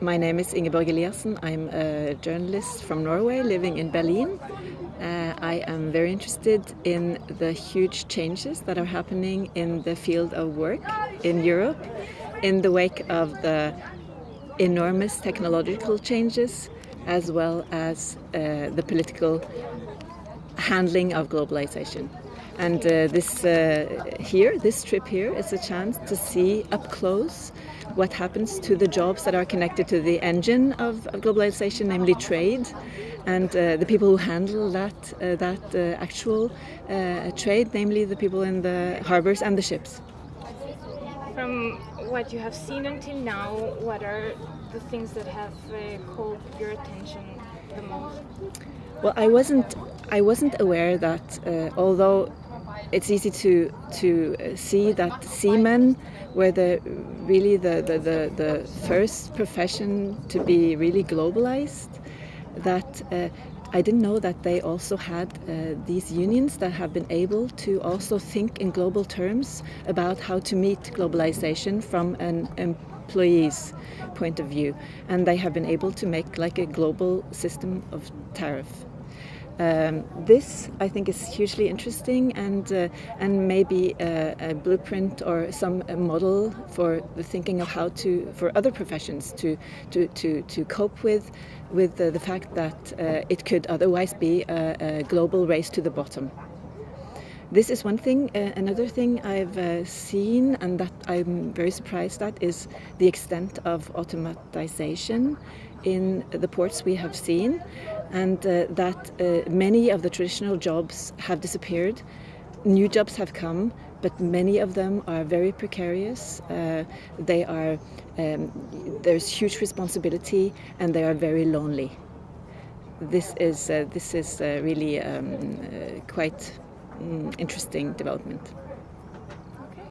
My name is Ingeborg Eliassen. I'm a journalist from Norway living in Berlin. Uh, I am very interested in the huge changes that are happening in the field of work in Europe in the wake of the enormous technological changes as well as uh, the political handling of globalization. And uh, this uh, here, this trip here, is a chance to see up close what happens to the jobs that are connected to the engine of, of globalization, namely trade, and uh, the people who handle that uh, that uh, actual uh, trade, namely the people in the harbors and the ships. From what you have seen until now, what are the things that have called your attention the most? Well, I wasn't I wasn't aware that although it's easy to to uh, see that seamen were the really the, the, the, the first profession to be really globalized. That uh, I didn't know that they also had uh, these unions that have been able to also think in global terms about how to meet globalization from an employee's point of view, and they have been able to make like a global system of tariff. Um, this, I think, is hugely interesting and uh, and maybe a, a, blueprint or some model for the thinking of how to for other professions to to to, to cope with with the, the fact that uh, it could otherwise be a, a, global race to the bottom. This is one thing. Uh, another thing I've uh, seen and that I'm very surprised at is the extent of automatization in the ports we have seen and uh, that uh, many of the traditional jobs have disappeared. New jobs have come, but many of them are very precarious. Uh, they are um, there's huge responsibility, and they are very lonely. This is uh, this is uh, really um, uh, quite mm, interesting development.